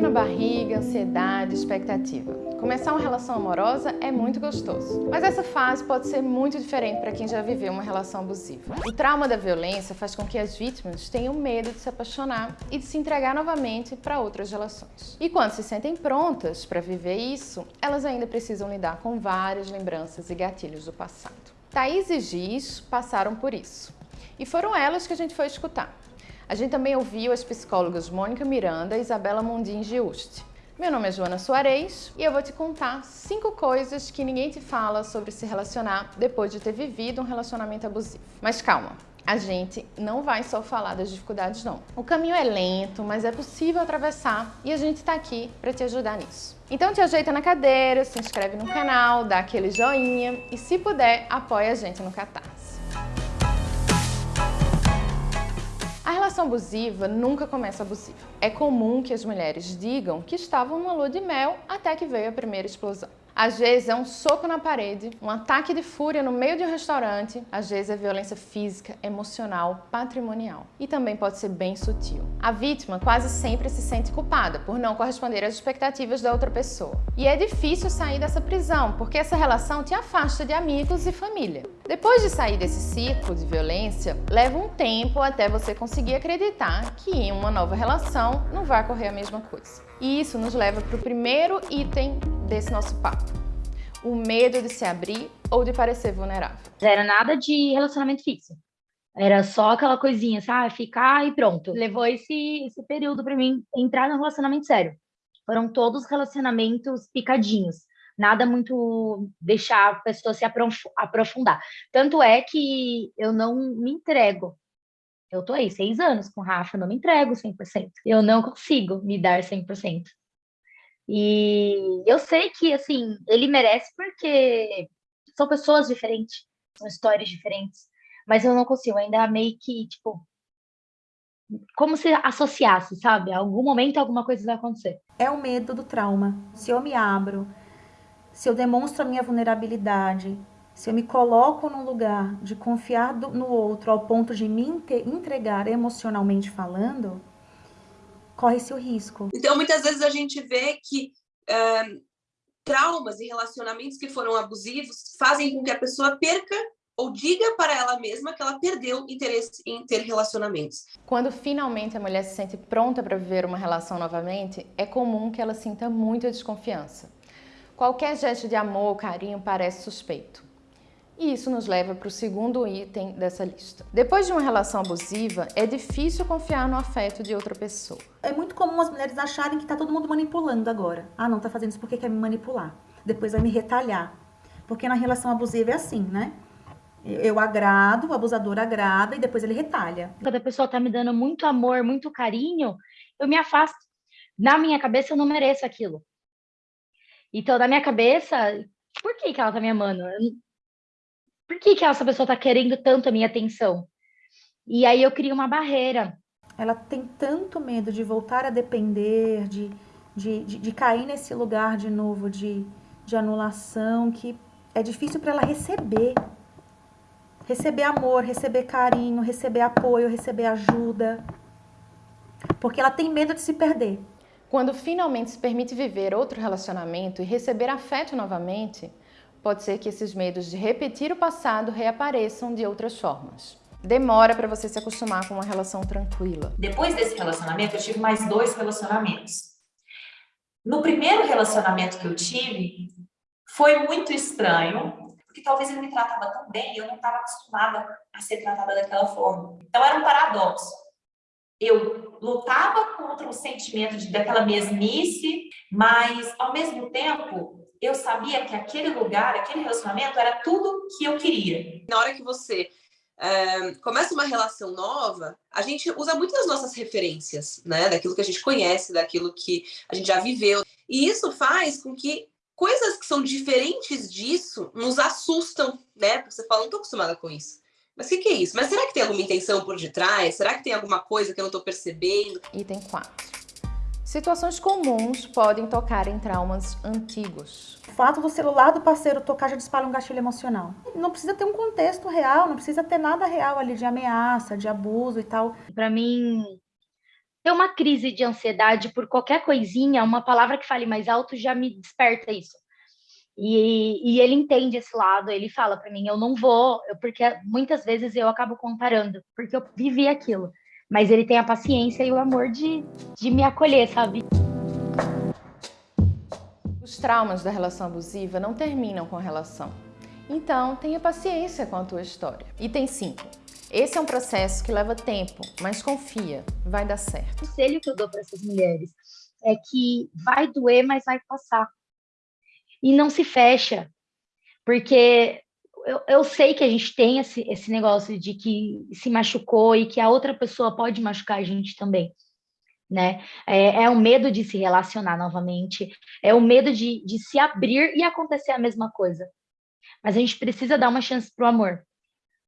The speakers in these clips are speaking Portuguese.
Frio na barriga, ansiedade, expectativa. Começar uma relação amorosa é muito gostoso, mas essa fase pode ser muito diferente para quem já viveu uma relação abusiva. O trauma da violência faz com que as vítimas tenham medo de se apaixonar e de se entregar novamente para outras relações. E quando se sentem prontas para viver isso, elas ainda precisam lidar com várias lembranças e gatilhos do passado. Thaís e Giz passaram por isso. E foram elas que a gente foi escutar. A gente também ouviu as psicólogas Mônica Miranda e Isabela Mundim Giusti. Meu nome é Joana Soares e eu vou te contar cinco coisas que ninguém te fala sobre se relacionar depois de ter vivido um relacionamento abusivo. Mas calma, a gente não vai só falar das dificuldades não. O caminho é lento, mas é possível atravessar e a gente está aqui para te ajudar nisso. Então te ajeita na cadeira, se inscreve no canal, dá aquele joinha e se puder, apoia a gente no Catarse. Relação abusiva nunca começa abusiva. É comum que as mulheres digam que estavam numa lua de mel até que veio a primeira explosão. Às vezes é um soco na parede, um ataque de fúria no meio de um restaurante, às vezes é violência física, emocional, patrimonial. E também pode ser bem sutil. A vítima quase sempre se sente culpada por não corresponder às expectativas da outra pessoa. E é difícil sair dessa prisão, porque essa relação te afasta de amigos e família. Depois de sair desse ciclo de violência, leva um tempo até você conseguir acreditar que em uma nova relação não vai ocorrer a mesma coisa. E isso nos leva para o primeiro item desse nosso papo. O medo de se abrir ou de parecer vulnerável. Era nada de relacionamento fixo. Era só aquela coisinha, sabe? Ficar e pronto. Levou esse, esse período para mim entrar no relacionamento sério. Foram todos relacionamentos picadinhos. Nada muito deixar a pessoa se aprofundar. Tanto é que eu não me entrego. Eu tô aí seis anos com o Rafa, não me entrego 100%. Eu não consigo me dar 100%. E eu sei que, assim, ele merece porque são pessoas diferentes, são histórias diferentes, mas eu não consigo, ainda meio que, tipo, como se associasse, sabe? algum momento alguma coisa vai acontecer. É o medo do trauma. Se eu me abro, se eu demonstro a minha vulnerabilidade, se eu me coloco num lugar de confiar no outro ao ponto de me entregar emocionalmente falando, corre-se o risco. Então, muitas vezes a gente vê que uh, traumas e relacionamentos que foram abusivos fazem com que a pessoa perca ou diga para ela mesma que ela perdeu interesse em ter relacionamentos. Quando finalmente a mulher se sente pronta para viver uma relação novamente, é comum que ela sinta muita desconfiança. Qualquer gesto de amor ou carinho parece suspeito. E isso nos leva para o segundo item dessa lista. Depois de uma relação abusiva, é difícil confiar no afeto de outra pessoa. É muito comum as mulheres acharem que está todo mundo manipulando agora. Ah, não, está fazendo isso porque quer me manipular. Depois vai me retalhar. Porque na relação abusiva é assim, né? Eu agrado, o abusador agrada e depois ele retalha. Quando a pessoa está me dando muito amor, muito carinho, eu me afasto. Na minha cabeça, eu não mereço aquilo. Então, na minha cabeça, por que, que ela tá me amando? Por que, que essa pessoa está querendo tanto a minha atenção? E aí eu crio uma barreira. Ela tem tanto medo de voltar a depender, de, de, de, de cair nesse lugar de novo de, de anulação, que é difícil para ela receber. Receber amor, receber carinho, receber apoio, receber ajuda. Porque ela tem medo de se perder. Quando finalmente se permite viver outro relacionamento e receber afeto novamente, pode ser que esses medos de repetir o passado reapareçam de outras formas. Demora para você se acostumar com uma relação tranquila. Depois desse relacionamento, eu tive mais dois relacionamentos. No primeiro relacionamento que eu tive, foi muito estranho, porque talvez ele me tratava tão bem e eu não estava acostumada a ser tratada daquela forma. Então era um paradoxo. Eu lutava contra o sentimento de, daquela mesmice, mas ao mesmo tempo eu sabia que aquele lugar, aquele relacionamento era tudo que eu queria. Na hora que você é, começa uma relação nova, a gente usa muitas nossas referências, né? Daquilo que a gente conhece, daquilo que a gente já viveu. E isso faz com que coisas que são diferentes disso nos assustam, né? Porque você fala, não tô acostumada com isso. Mas o que, que, é isso? Mas será que tem alguma intenção por detrás? Será que tem alguma coisa que eu não tô percebendo? Item 4. Situações comuns podem tocar em traumas antigos. O fato do celular do parceiro tocar já dispara um gatilho emocional. Não precisa ter um contexto real, não precisa ter nada real ali de ameaça, de abuso e tal. Para mim, ter uma crise de ansiedade por qualquer coisinha, uma palavra que fale mais alto já me desperta isso. E, e ele entende esse lado, ele fala para mim, eu não vou, porque muitas vezes eu acabo comparando, porque eu vivi aquilo. Mas ele tem a paciência e o amor de, de me acolher, sabe? Os traumas da relação abusiva não terminam com a relação. Então, tenha paciência com a tua história. Item 5. Esse é um processo que leva tempo, mas confia, vai dar certo. O conselho que eu dou para essas mulheres é que vai doer, mas vai passar. E não se fecha, porque eu, eu sei que a gente tem esse, esse negócio de que se machucou e que a outra pessoa pode machucar a gente também. Né? É, é o medo de se relacionar novamente, é o medo de, de se abrir e acontecer a mesma coisa. Mas a gente precisa dar uma chance para o amor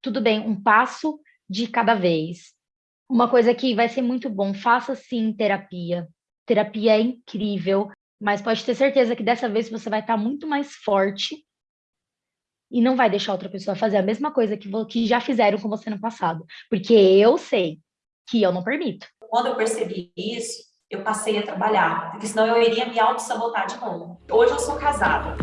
tudo bem, um passo de cada vez. Uma coisa que vai ser muito bom, faça sim terapia. Terapia é incrível, mas pode ter certeza que dessa vez você vai estar muito mais forte e não vai deixar outra pessoa fazer a mesma coisa que, que já fizeram com você no passado. Porque eu sei que eu não permito. Quando eu percebi isso, eu passei a trabalhar, porque senão eu iria me auto-sabotar de novo. Hoje eu sou casada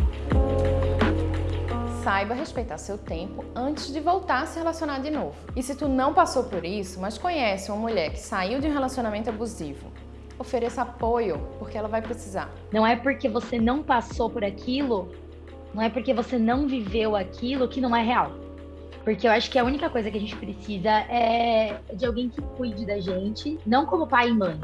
saiba respeitar seu tempo antes de voltar a se relacionar de novo. E se tu não passou por isso, mas conhece uma mulher que saiu de um relacionamento abusivo, ofereça apoio, porque ela vai precisar. Não é porque você não passou por aquilo, não é porque você não viveu aquilo que não é real. Porque eu acho que a única coisa que a gente precisa é de alguém que cuide da gente, não como pai e mãe,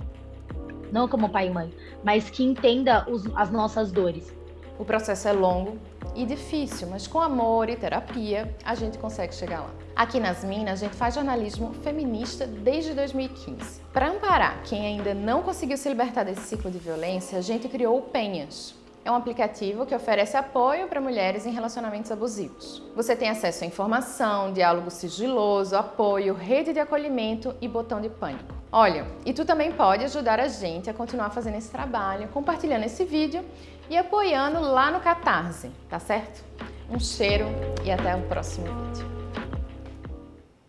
não como pai e mãe, mas que entenda os, as nossas dores. O processo é longo e difícil, mas com amor e terapia a gente consegue chegar lá. Aqui nas Minas, a gente faz jornalismo feminista desde 2015. Para amparar quem ainda não conseguiu se libertar desse ciclo de violência, a gente criou o Penhas, é um aplicativo que oferece apoio para mulheres em relacionamentos abusivos. Você tem acesso à informação, diálogo sigiloso, apoio, rede de acolhimento e botão de pânico. Olha, e tu também pode ajudar a gente a continuar fazendo esse trabalho, compartilhando esse vídeo e apoiando lá no Catarse, tá certo? Um cheiro e até o próximo vídeo.